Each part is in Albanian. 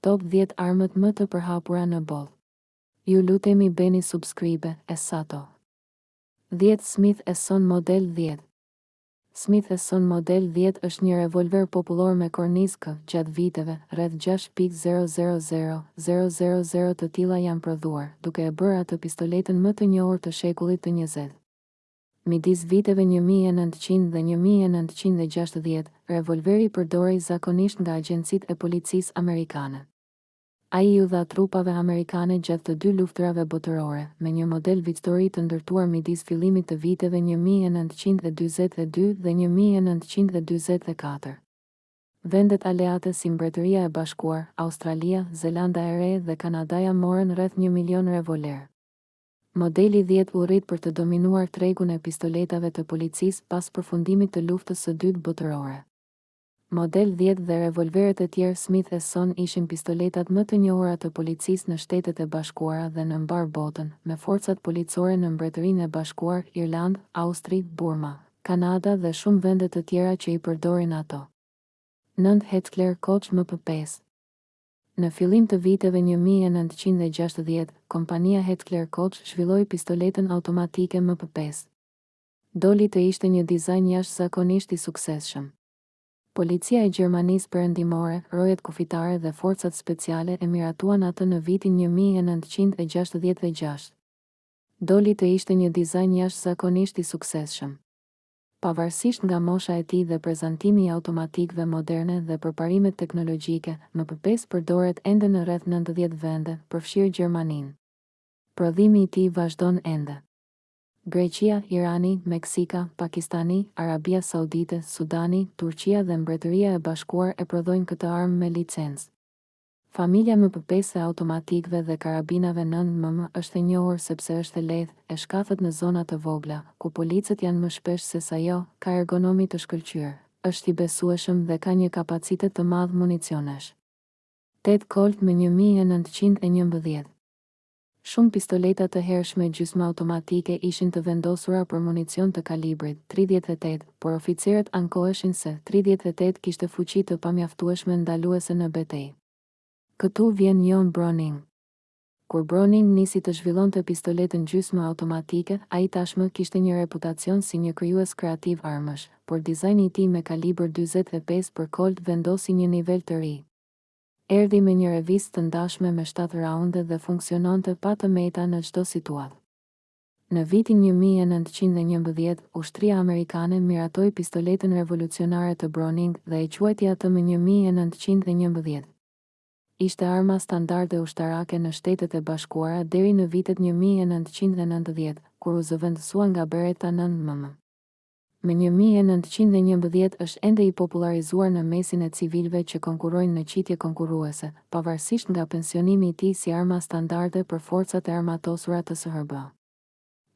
Top dhjetë armët më të përhapura në botë Ju lutemi bëni subscribe e sato dhjetë Smith Wesson model dhjetë Smith Wesson model dhjetë është një revolver popullor me kornizë K, gjatë viteve, rreth gjashtë pikë zero zero zero, zero zero zero të tilla janë prodhuar, duke e bërë atë pistoletën më të njohur të shekullit të njëzet. Midis viteve një mijë e nëntëqind dhe një mijë e nëntëqind e gjashtëdhjetë, revolveri përdorej zakonisht nga agjencitë e policisë amerikane. Ai iu dha trupave amerikane gjatë të dy luftërave botërore, me një model Victory të ndërtuar midis fillimit të viteve një mijë e nëntëqind e dyzet e dy dhe një mijë e nëntëqind e dyzet e katër. Vendet aleate si Mbretëria e Bashkuar, Australia, Zelanda e Re dhe Kanadaja morën rreth një milion revolverë. Modeli dhjetë u rrit për të dominuar tregun e pistoletave të policisë pas përfundimit të Luftës së Dytë Botërore. Model dhjetë dhe revolverët e tjerë Smith Wesson ishin pistoletat më të njohura të policisë në Shtetet e Bashkuara dhe në mbarë botën, me forcat policore në Mbretërinë e Bashkuar, Irlandë, Austri, Burma, Kanada dhe shumë vende të tjera që i përdorin ato. Nëntë Heckler Koch MP pesë. Në fillim të viteve një mijë e nëntëqind e gjashtëdhjetë, kompania Heckler Koch zhvilloi pistoletën automatike MP pesë. Doli të ishte një dizajn jashtëzakonisht i suksesshëm. Policia e Gjermanisë Perëndimore, rojet kufitare dhe forcat speciale e miratuan atë në vitin një mijë e nëntëqind e gjashtëdhjetë e gjashtë. Doli të ishte një dizajn jashtëzakonisht i suksesshëm. Pavarësisht nga mosha e tij dhe prezantimi i automatikëve moderne dhe përparimet teknologjike, MP pesë përdoret ende në rreth nëntëdhjetë vende, përfshirë Gjermaninë. Prodhimi i tij vazhdon ende. Greqia, Irani, Meksika, Pakistani, Arabia Saudite, Sudani, Turqia dhe Mbretëria e Bashkuar e prodhojnë këtë armë me licencë. Familja MP pesë e automatikëve dhe karabinave nëntë mm është e njohur sepse është e lehtë, e shkathët në zona të vogla, ku policët janë më shpesh se sa jo, ka ergonomi të shkëlqyer, është i besueshëm dhe ka një kapacitet të madh municionesh. Tetë Colt M një mijë e nëntëqind e njëmbëdhjetë. Shumë pistoleta të hershme gjysmëautomatike ishin të vendosura për municion të kalibrit tridhjetë e tetë, por oficerët ankoheshin se tridhjetë e tetë kishte fuqi të pamjaftueshme ndaluese në betejë. Këtu vjen John Browning. Kur Browning nisi të zhvillonte pistoletën gjysmëautomatike, ai tashmë kishte një reputacion si një krijues kreativ armësh, por dizajni i tij me kalibër dyzet e pesë për Colt vendosi një nivel të ri. Erdhi me një revistë të ndashme me shtatë raunde dhe funksiononte pa të meta në çdo situatë. Në vitin një mijë e nëntëqind e njëmbëdhjetë, ushtria amerikane miratoi pistoletën revolucionare të Browning dhe e quajti atë M një mijë e nëntëqind e njëmbëdhjetë. Ishte arma standarde ushtarake në Shtetet e Bashkuara deri në vitet një mijë e nëntëqind e nëntëdhjetë, kur u zëvendësua nga Beretta nëntë mm. M një mijë e nëntëqind e njëmbëdhjetë është ende i popullarizuar në mesin e civilëve që konkurrojnë në qitje konkurruese, pavarësisht nga pensionimi i tij si arma standarde për forcat e armatosura të SHBA.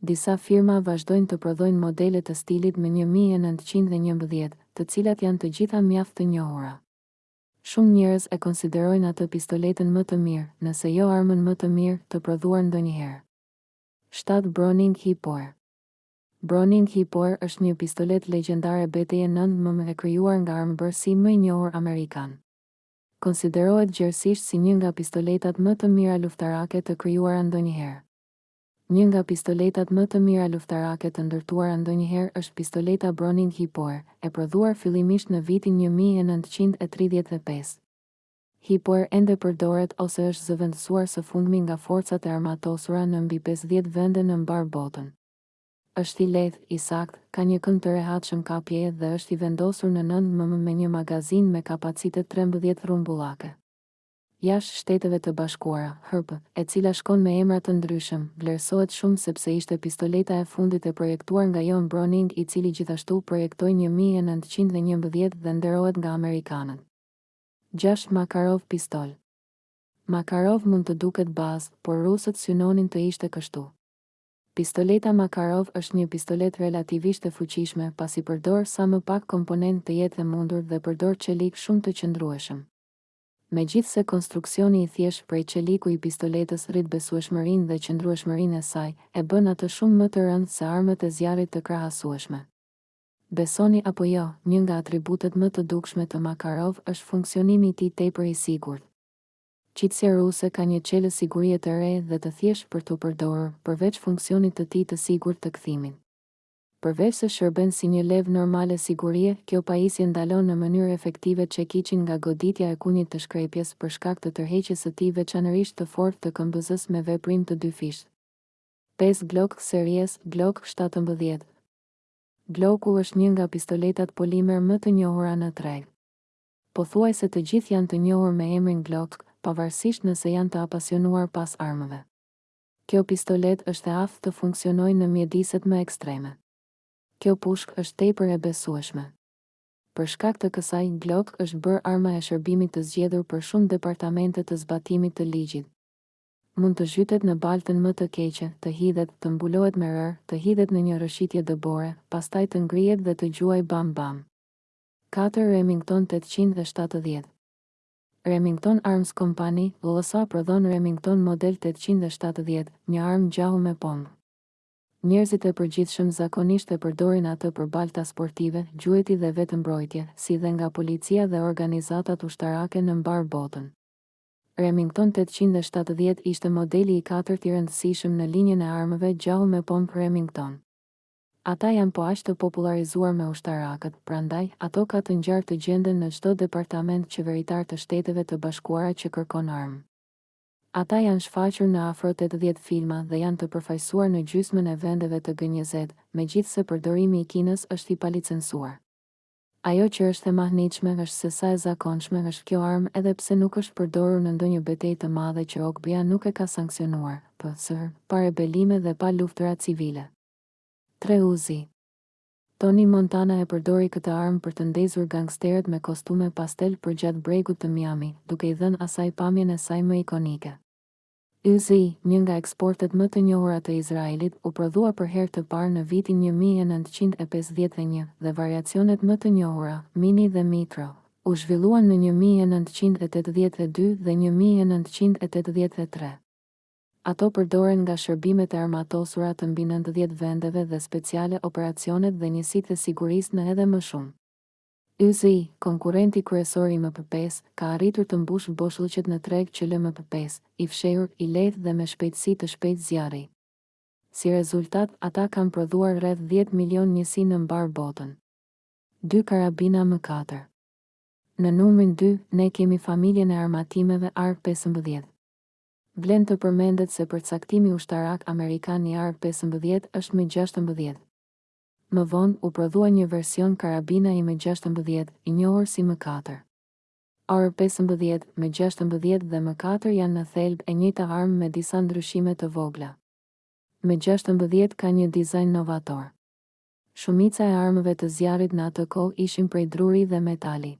Disa firma vazhdojnë të prodhojnë modele të stilit M një mijë e nëntëqind e njëmbëdhjetë, të cilat janë të gjitha mjaft të njohura. Shumë njerëz e konsiderojnë atë pistoletën më të mirë, nëse jo armën më të mirë, të prodhuar ndonjëherë. Shtatë Browning Hi-Power. Browning Hi-Power është një pistoletë legjendare beteje nëntë mm e krijuar nga armëbërësi më i njohur amerikan. Konsiderohet gjerësisht si një nga pistoletat më të mira luftarake të krijuara ndonjëherë. Një nga pistoletat më të mira luftarake të ndërtuara ndonjëherë është pistoleta Browning Hi-Power, e prodhuar fillimisht në vitin një mijë e nëntëqind e tridhjetë e pesë. Hi-Power ende përdoret ose është zëvendësuar së fundmi nga Forcat e Armatosura në mbi pesëdhjetë vende në mbarë botën. Është i lehtë, i saktë, ka një kënd të rehatshëm kapjeje dhe është i vendosur në nëntë mm me një magazinë me kapacitet trembëdhjetë rrumbullake. Jashtë Shteteve të Bashkuara, HP, e cila shkon me emra të ndryshëm, vlerësohet shumë sepse ishte pistoleta e fundit e projektuar nga John Browning i cili gjithashtu projektoi një mijë e nëntëqind e njëmbëdhjetë dhe nderohet nga amerikanët. Gjashtë Makarov pistol. Makarov mund të duket bazë, por rusët synonin të ishte kështu. Pistoleta Makarov është një pistoletë relativisht e fuqishme, pasi përdor sa më pak komponentë të jetë e mundur dhe përdor çelik shumë të qëndrueshëm. Megjithëse konstruksioni i thjeshtë prej çeliku i pistoletës rrit besueshmërinë dhe qëndrueshmërinë e saj, e bën atë shumë më të rëndë se armët e zjarrit të krahasueshme. Besoni apo jo, një nga atributet më të dukshme të Makarov është funksionimi i tij tepër i sigurt. Qitësia ruse ka një çelës sigurie të re dhe të thjeshtë për t'u përdorur, përveç funksionit të tij të sigurt të kthimit. Përveçse shërben si një levë normale sigurie, kjo pajisje ndalon në mënyrë efektive çekiçin nga goditja e kunjit të shkrepjes për shkak të tërheqjes së tij veçanërisht të fortë të këmbëzës me veprim të dyfishtë. Pesë Glock series, Glock shtatëmbëdhjetë. Glocku është një nga pistoletat polimer më të njohura në treg. Pothuajse të gjithë janë të njohur me emrin Glock, pavarësisht nëse janë të apasionuar pas armëve. Kjo pistoletë është e aftë të funksionojë në mjediset më ekstreme. Kjo pushkë është tepër e besueshme. Për shkak të kësaj, Glock është bërë arma e shërbimit të zgjedhur për shumë departamente të zbatimit të ligjit. Mund të zhytet në baltën më të keqe, të hidhet, të mbulohet me rërë, të hidhet në një rrëshitje dëbore, pastaj të ngrihet dhe të gjuajë bam bam. Katër Remington tetëqind e shtatëdhjetë Remington Arms Company, LLC prodhon Remington model tetëqind e shtatëdhjetë, një armë gjahu me pompë. Njerëzit e përgjithshëm zakonisht e përdorin atë për balta sportive, gjueti dhe vetëmbrojtje, si dhe nga policia dhe organizatat ushtarake në mbarë botën. Remington tetëqind e shtatëdhjetë ishte modeli i katërt i rëndësishëm në linjën e armëve gjahu me pompë Remington. Ata janë po aq të popullarizuar me ushtarakët, prandaj, ato ka të ngjarë të gjenden në çdo departament qeveritar të Shteteve të Bashkuara që kërkon armë. Ata janë shfaqur në afro tetëdhjetë filma dhe janë të përfaqësuar në gjysmën e vendeve të G njëzet, megjithëse përdorimi i Kinës është i palicensuar. Ajo që është e mahnitshme është se sa e zakonshme është kjo armë edhe pse nuk është përdorur në ndonjë betejë të madhe që OKB-ja nuk e ka sanksionuar, përsëri, pa rebelime dhe pa luftëra civile. Tre Uzi. Tony Montana e përdori këtë armë për të ndezur gangsterët me kostume pastel përgjatë bregut të Miami, duke i dhënë asaj pamjen e saj më ikonike. Uzi, një nga eksportet më të njohura të Izraelit, u prodhua për herë të parë në vitin një mijë e nëntëqind e pesëdhjetë e një, dhe variacionet më të njohura, Mini dhe Mikro, u zhvilluan në një mijë e nëntëqind e tetëdhjetë e dy dhe një mijë e nëntëqind e tetëdhjetë e tre. Ato përdoren nga shërbimet e armatosura të mbi nëntëdhjetë vendeve dhe speciale operacionet dhe njësitë e sigurisë në edhe më shumë. Uzi, konkurrenti kryesor i MP pesë, ka arritur të mbushë boshllëqet në treg që lë MP pesë, i fshehur, i lehtë dhe me shpejtësi të shpejtë zjarri. Si rezultat, ata kanë prodhuar rreth dhjetë milionë njësi në mbarë botën. Dy karabina M katër. Në numrin dy, ne kemi familjen e armatimeve AR pesëmbëdhjetë. Vlen të përmendet se përcaktimi ushtarak amerikan i AR pesëmbëdhjetë është M gjashtëmbëdhjetë. Më vonë, u prodhua një version karabina i M gjashtëmbëdhjetë, i njohur si M katër. AR pesëmbëdhjetë, M gjashtëmbëdhjetë dhe M katër janë në thelb e njëjta armë me disa ndryshime të vogla. M gjashtëmbëdhjetë ka një dizajn novator. Shumica e armëve të zjarrit në atë kohë ishin prej druri dhe metali.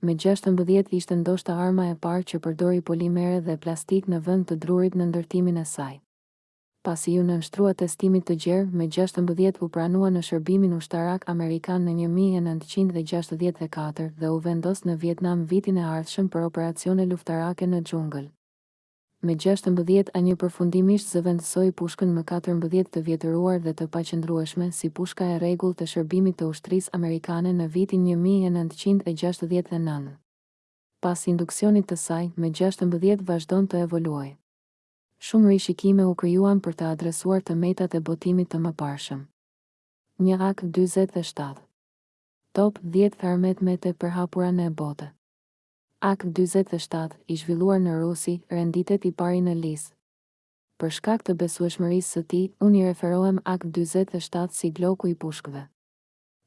M gjashtëmbëdhjetë ishte ndoshta arma e parë që përdori polimere dhe plastikë në vend të drurit në ndërtimin e saj. Pasi iu nënshtrua testimit të gjerë, M gjashtëmbëdhjetë u pranua në shërbimin ushtarak amerikan në një mijë e nëntëqind e gjashtëdhjetë e katër dhe u vendos në Vietnam vitin e ardhshëm për operacione luftarake në xhungël. M gjashtëmbëdhjetë A një përfundimisht zëvendësoi pushkën M katërmbëdhjetë të vjetëruar dhe të paqëndrueshme si pushka e rregullt e shërbimit të ushtrisë amerikane në vitin një mijë e nëntëqind e gjashtëdhjetë e nëntë. Pas induksionit të saj, M gjashtëmbëdhjetë vazhdon të evoluojë. Shumë rishikime u krijuan për të adresuar të metat e botimit të mëparshëm. Një. AK dyzet e shtatë. Top dhjetë armët më të përhapura në botë. AK dyzet e shtatë, i zhvilluar në Rusi, renditet i pari në listë. Për shkak të besueshmërisë së tij, unë i referohem AK dyzet e shtatë si Glocku i pushkëve.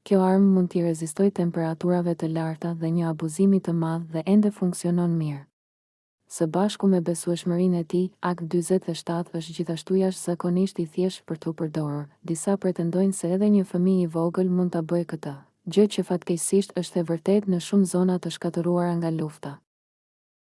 Kjo armë mund t'i rezistojë temperaturave të larta dhe një abuzimi të madh dhe ende funksionon mirë. Së bashku me besueshmërinë e tij, AK dyzet e shtatë është gjithashtu jashtëzakonisht i thjeshtë për t'u përdorur. Disa pretendojnë se edhe një fëmijë i vogël mund ta bëjë këtë, gjë që fatkeqësisht është e vërtetë në shumë zona të shkatërruara nga lufta.